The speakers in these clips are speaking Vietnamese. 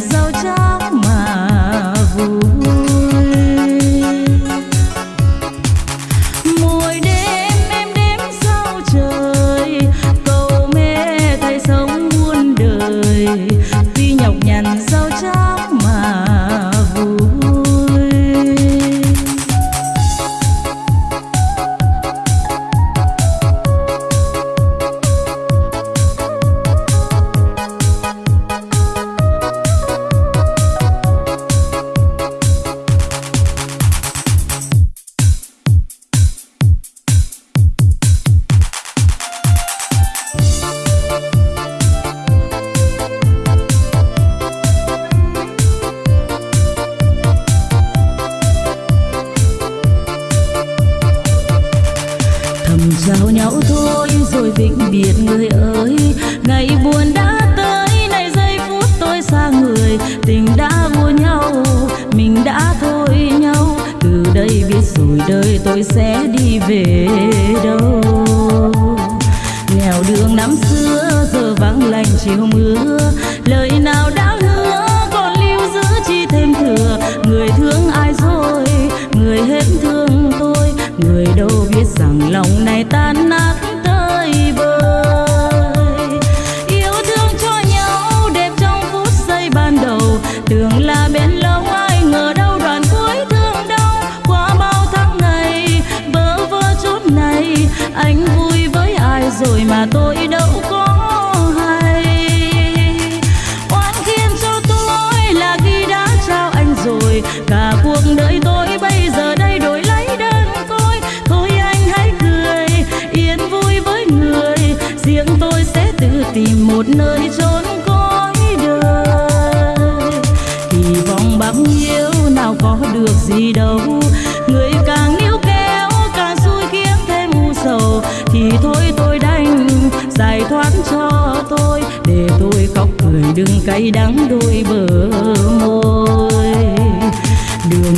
走着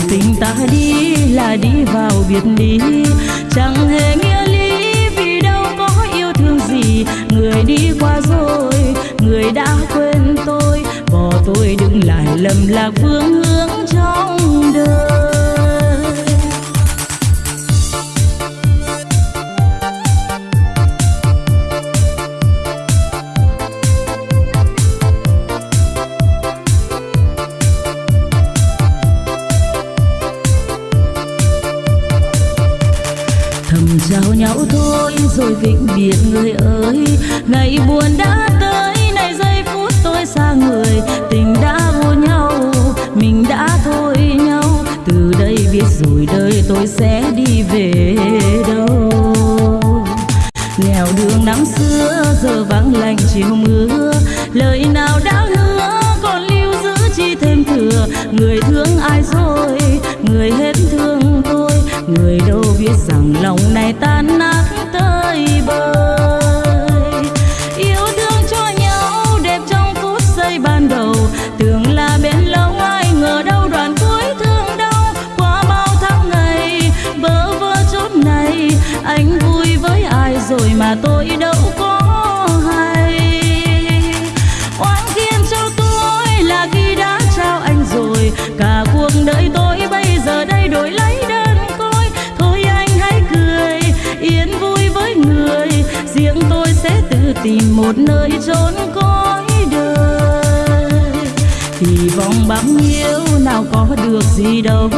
tình ta đi là đi vào biệt ly. Chẳng hề nghĩa lý vì đâu có yêu thương gì. Người đi qua rồi, người đã quên tôi. Bỏ tôi đừng lại lầm lạc vương hướng. rồi vĩnh biệt người ơi. Ngày buồn đã tới này giây phút tôi xa người. Tình đã vô nhau, mình đã thôi nhau. Từ đây biết rồi đời tôi sẽ đi về đâu. Nghèo đường năm xưa, giờ vắng lạnh chiều mưa một nơi trốn cõi đời. Thì vòng bám nhiêu nào có được gì đâu.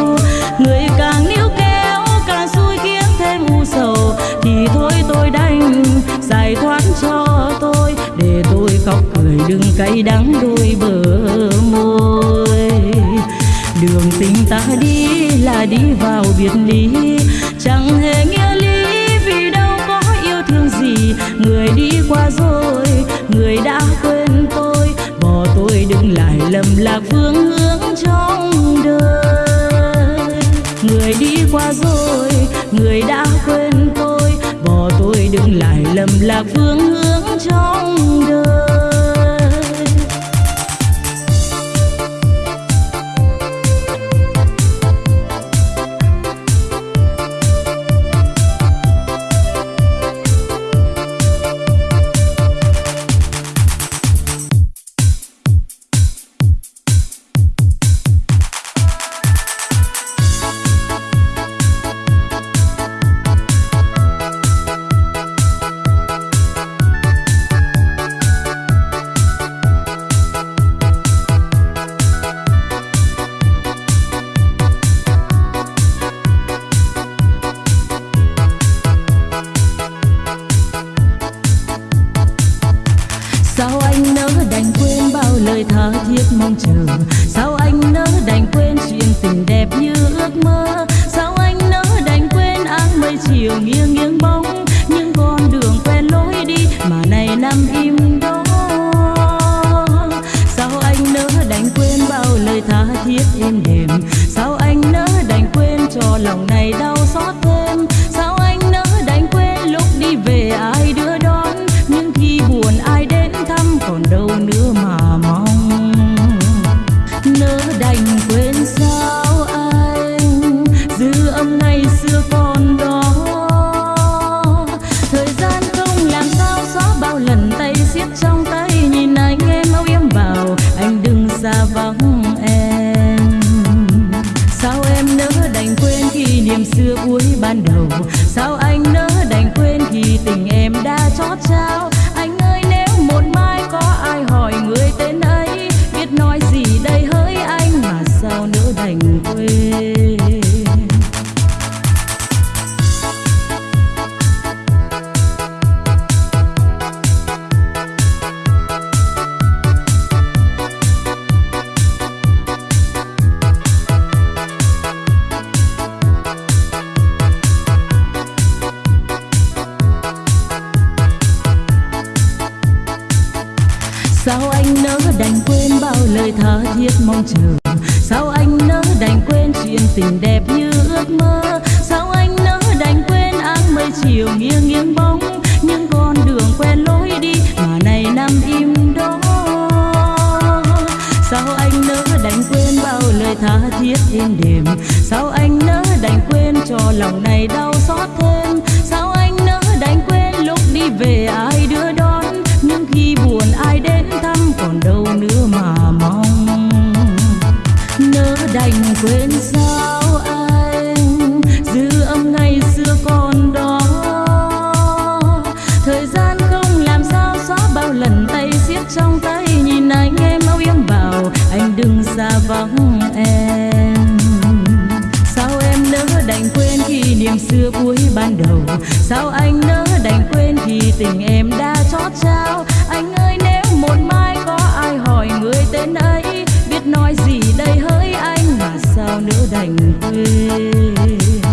Người càng níu kéo, càng xui khiến thêm u sầu. Thì thôi tôi đành giải thoát cho tôi, để tôi khóc cười đừng cay đắng đôi bờ môi. Đường tình ta đi là đi vào biệt ly, chẳng hề nghĩa lý vì đâu có yêu thương gì. Người đi qua rồi lầm lạc phương hướng trong đời. Người đi qua rồi, người đã quên tôi. Bỏ tôi đừng lại lầm lạc phương hướng trong đời. sao anh nỡ đành quên bao lời tha thiết mong chờ? Sao anh nỡ đành quên chuyện tình đẹp như ước mơ? Sao anh nỡ đành quên áng mây chiều nghiêng nghiêng bóng? Những con đường quen lối đi mà này nằm im đó. Sao anh nỡ đành quên bao lời tha thiết êm đềm? Sao anh nỡ đành quên cho lòng này đau xót thêm? Sao anh nỡ đành quên lúc đi về ai quên sao anh dư âm ngày xưa còn đó. Thời gian không làm sao xóa bao lần tay siết trong tay, nhìn anh em âu yếm bảo, anh đừng xa vắng em. Sao em nỡ đành quên kỷ niệm xưa cuối ban đầu? Sao anh nỡ đành quên khi tình em đã chót trao? bao nỡ đành quên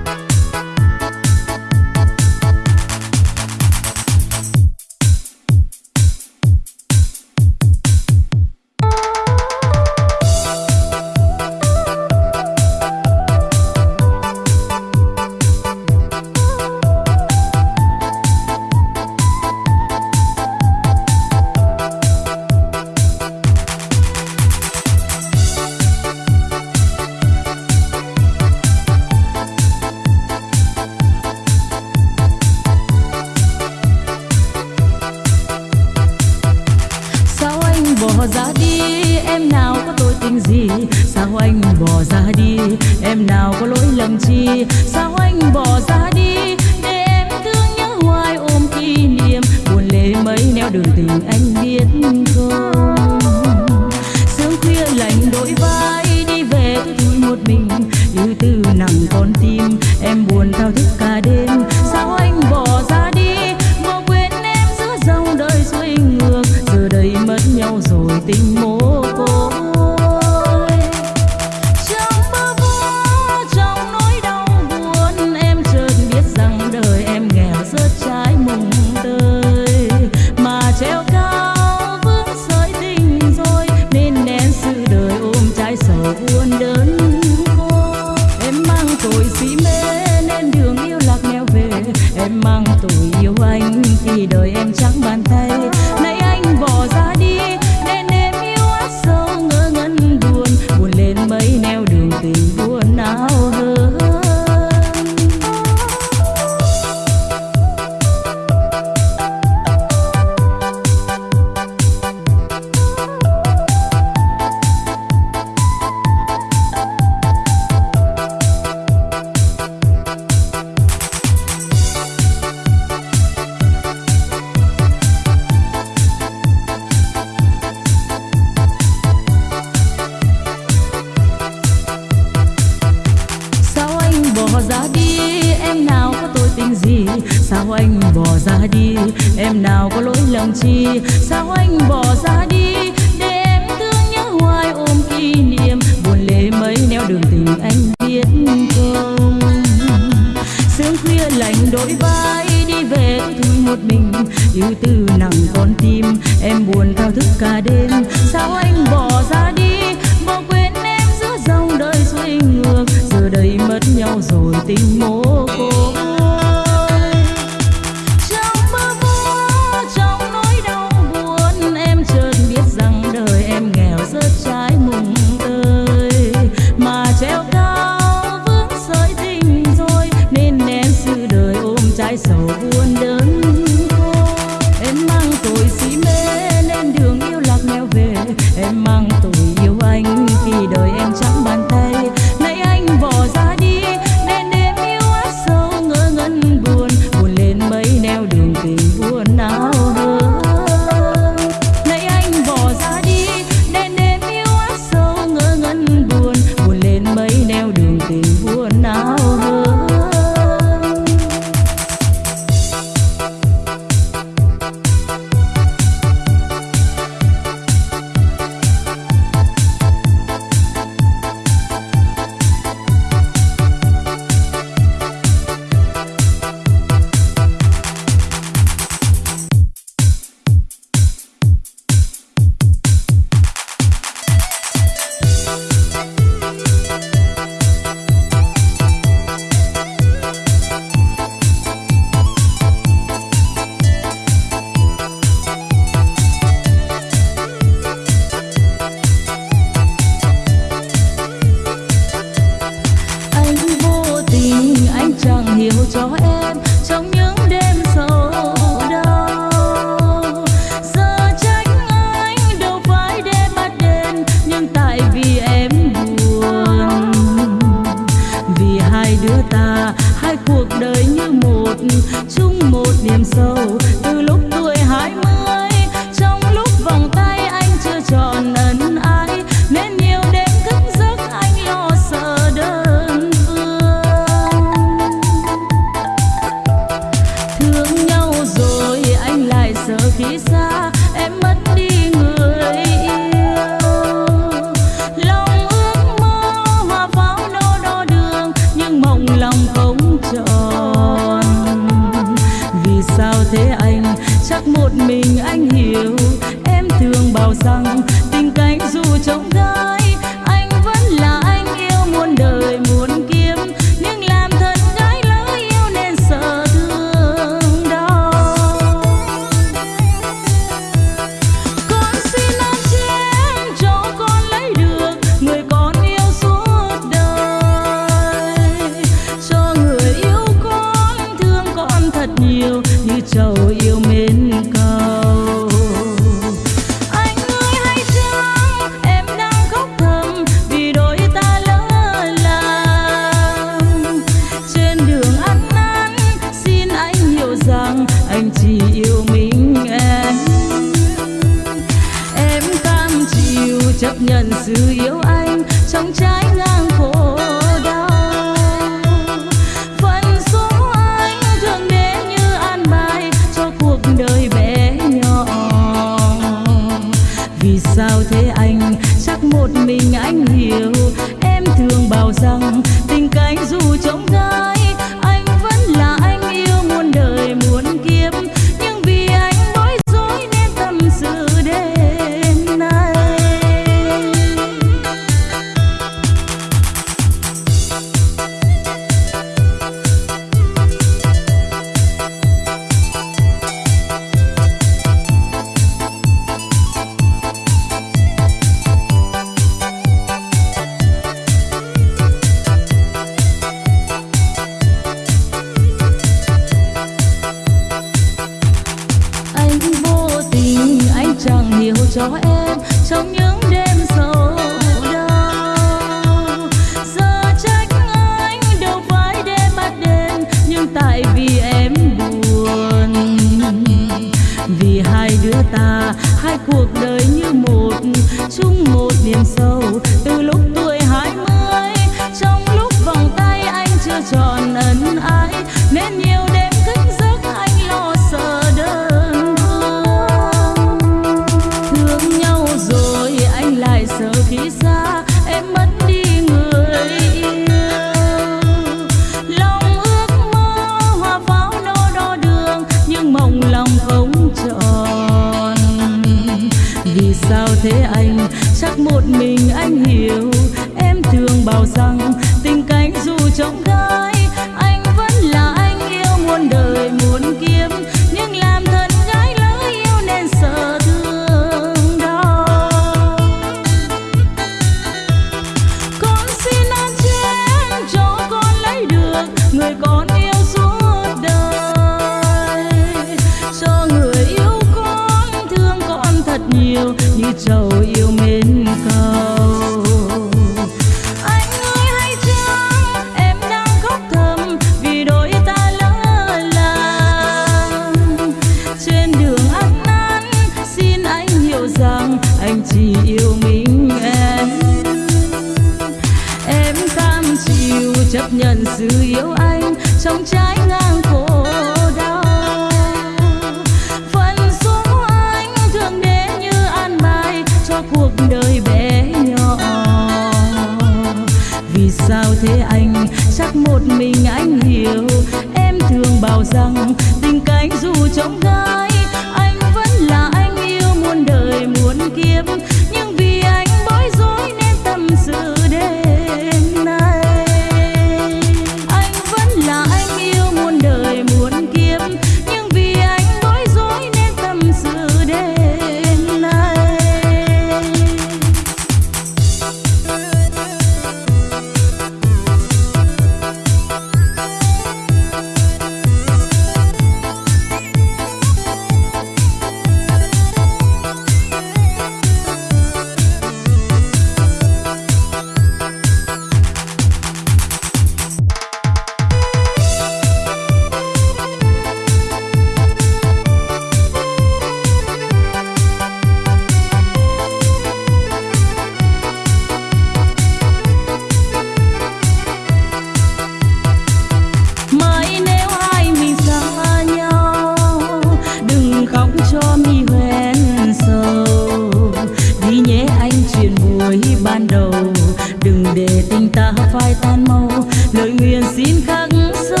lời nguyện xin khắc sâu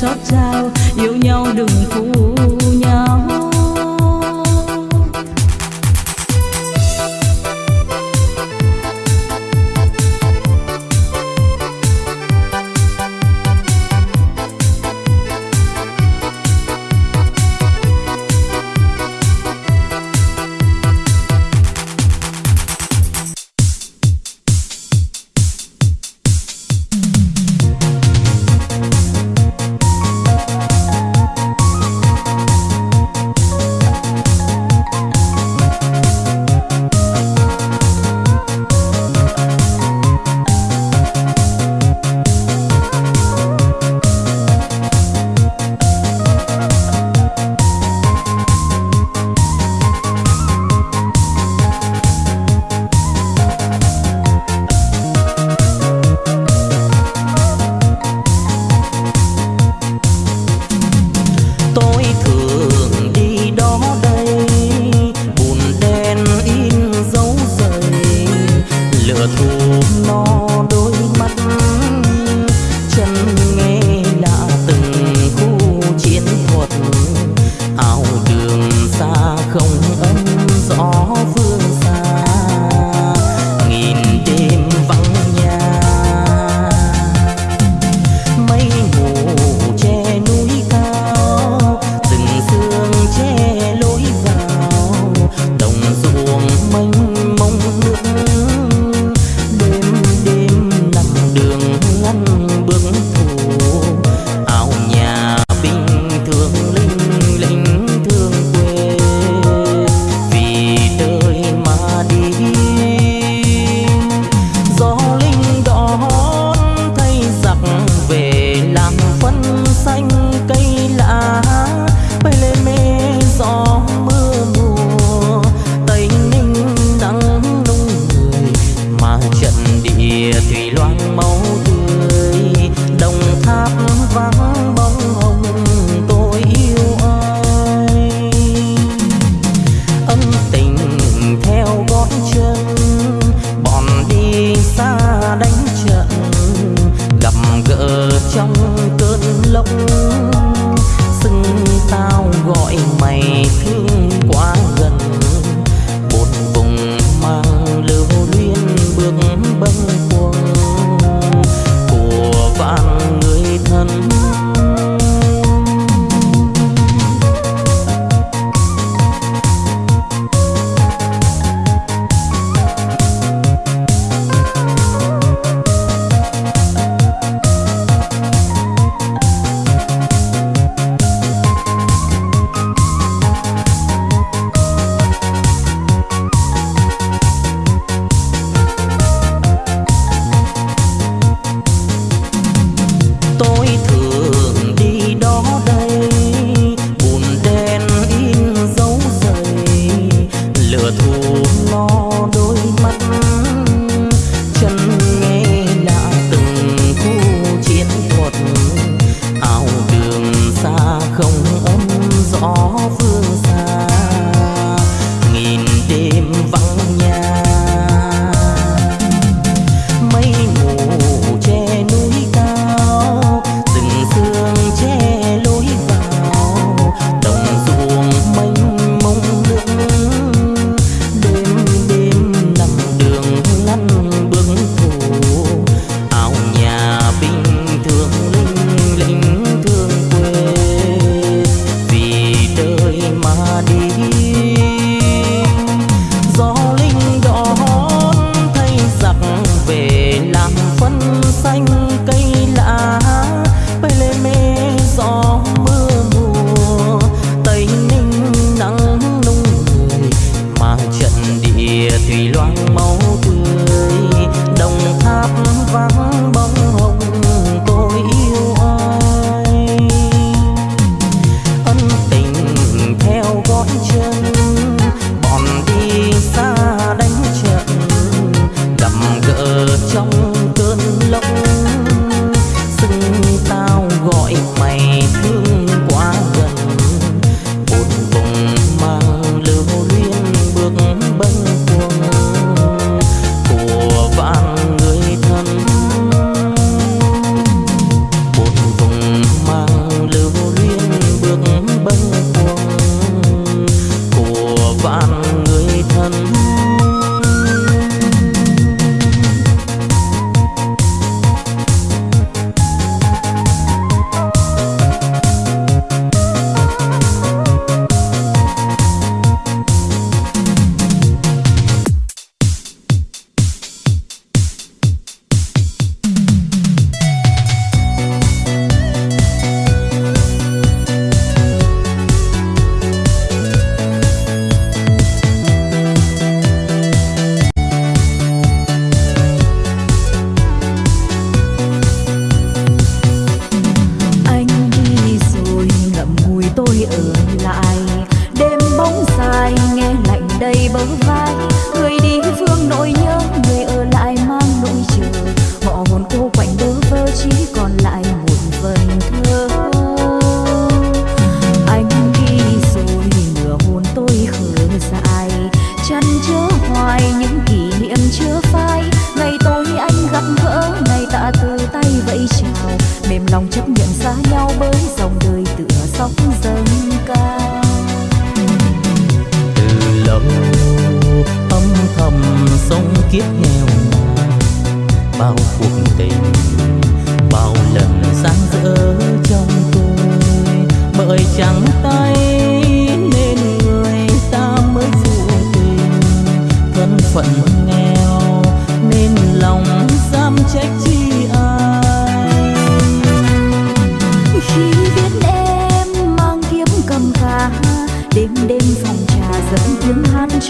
chót trao yêu nhau đừng phụ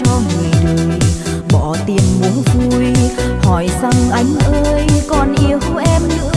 cho người đời. Bỏ tiền muốn vui, hỏi rằng anh ơi, còn yêu em nữa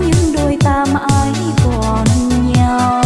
Những đôi ta mãi còn nhau.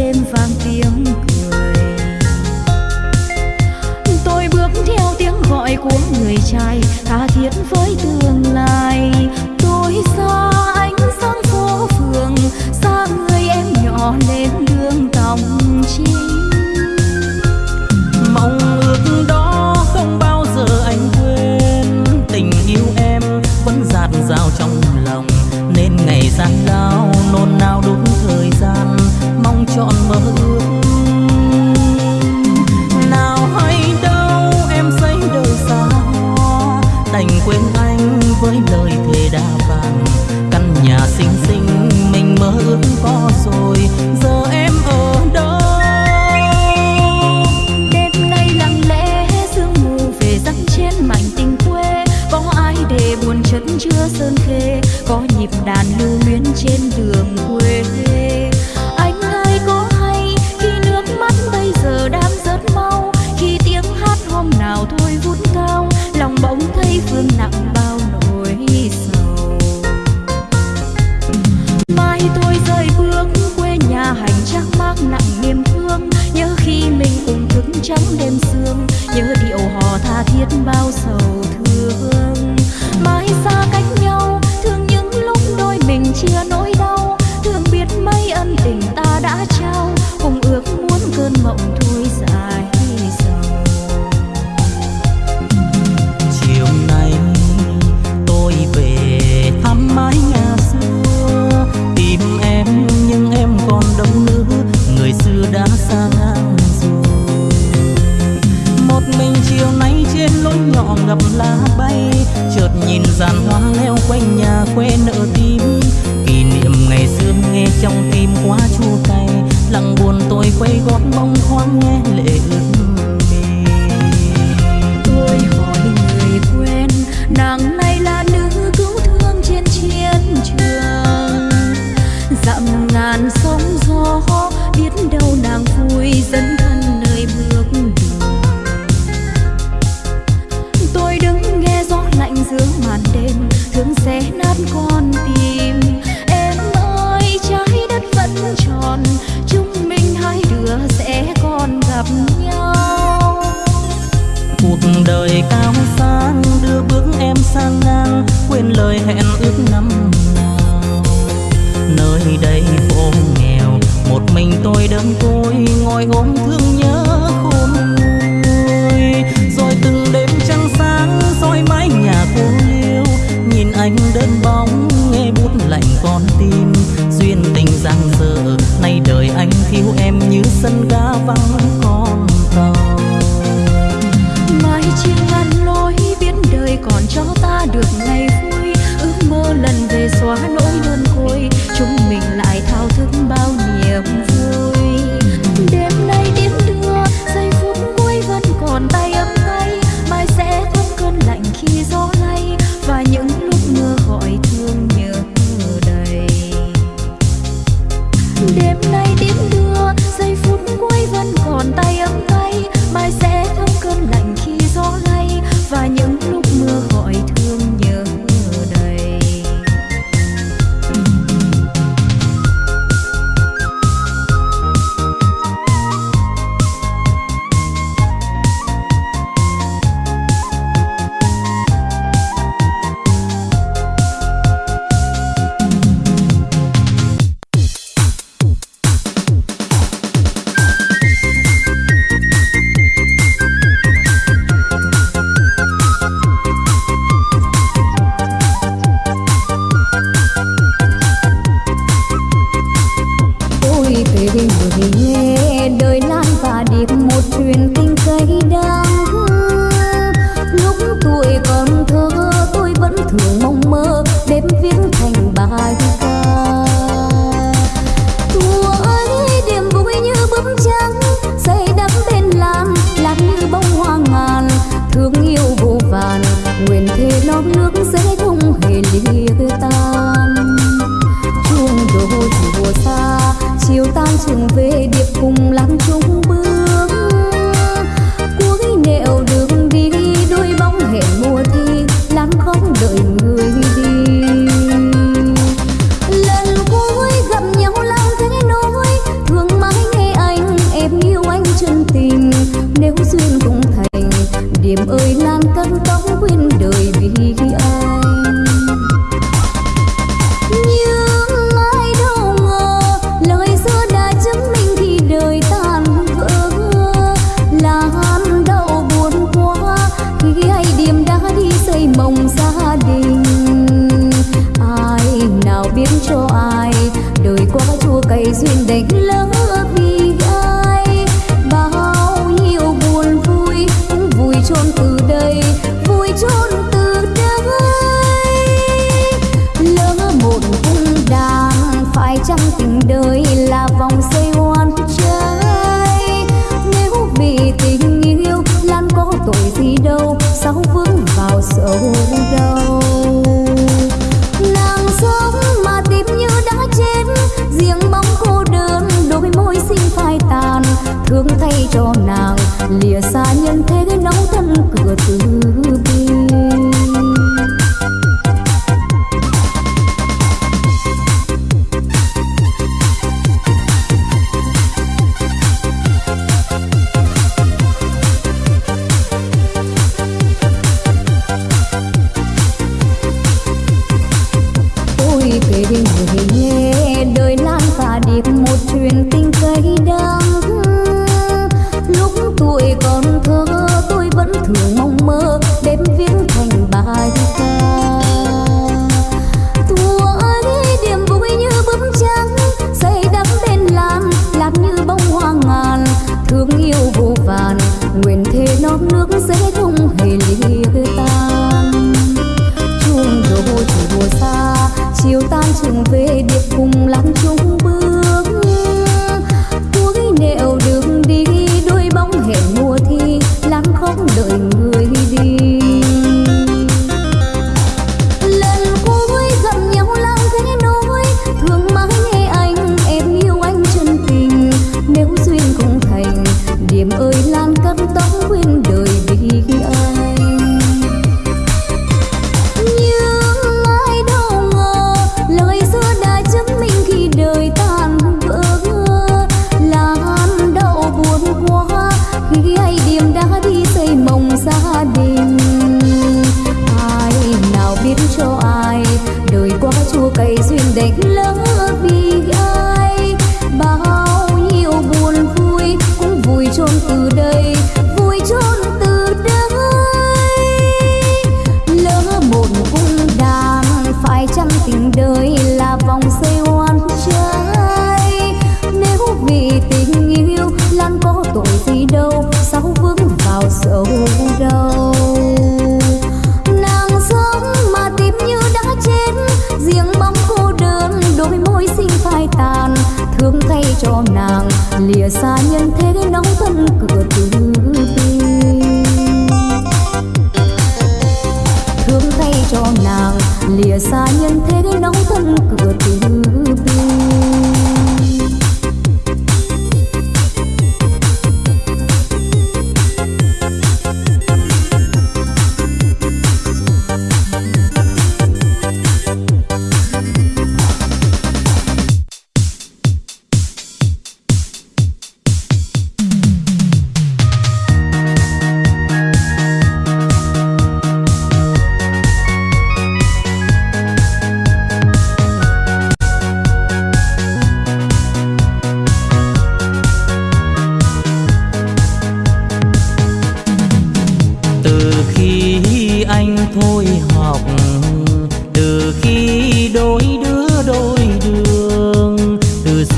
đêm vang tiếng cười. Tôi bước theo tiếng gọi của người trai, tha thiết với tương lai. Tôi xa ánh sáng phố phường, xa người em nhỏ lên đường tòng chim. Mong ước đó không bao giờ anh quên. Tình yêu em vẫn dạt dào trong lòng, nên ngày gian lao nôn nao đúng on mother nguyện thế lót nước sẽ không hề lìa tan. Chuông đồ chùa xa, chiều tan trường về điệp cùng lãng chung thôi thủ đùa xa. Chiều tan trường về điệp cùng lắm chung bước.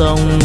sông.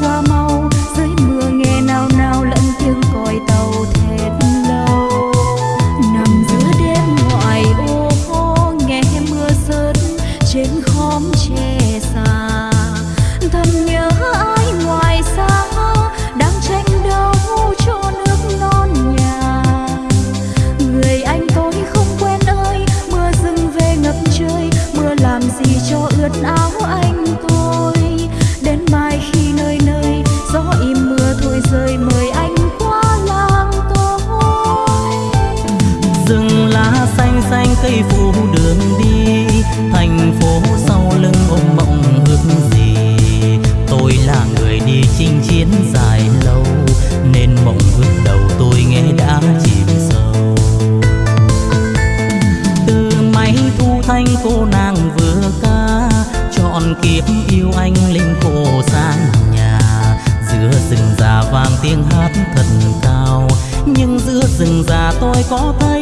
Qua mau dưới mưa nghe nào nào ក៏តែ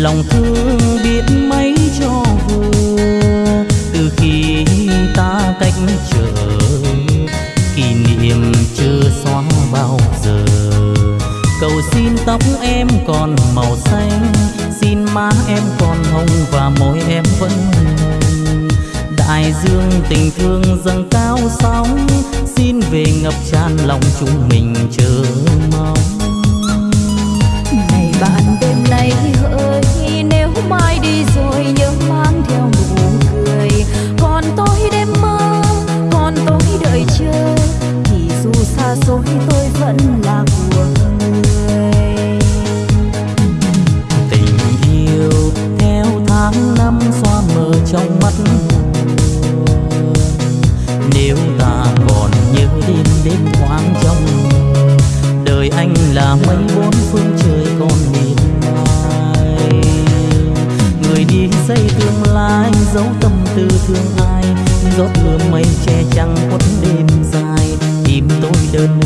lòng thương biết mấy cho vừa từ khi ta cách trở kỷ niệm chưa xóa bao giờ. Cầu xin tóc em còn màu xanh, xin má em còn hồng và môi em vẫn đại dương tình thương dâng cao sóng, xin về ngập tràn lòng chúng mình chờ mong. Này bạn, đêm nay hỡi mai đi rồi nhớ mang theo nụ cười còn tôi đêm mơ, còn tôi đợi chờ, thì dù xa xôi tôi vẫn là của người tình yêu theo tháng năm xoa mờ trong mắt nếu ta còn nhớ đêm đêm thoáng trong, đời anh là mấy. xây tương lai, dấu tâm tư thương ai. Rót mưa mây che chắn quất đêm dài, tìm tôi đơn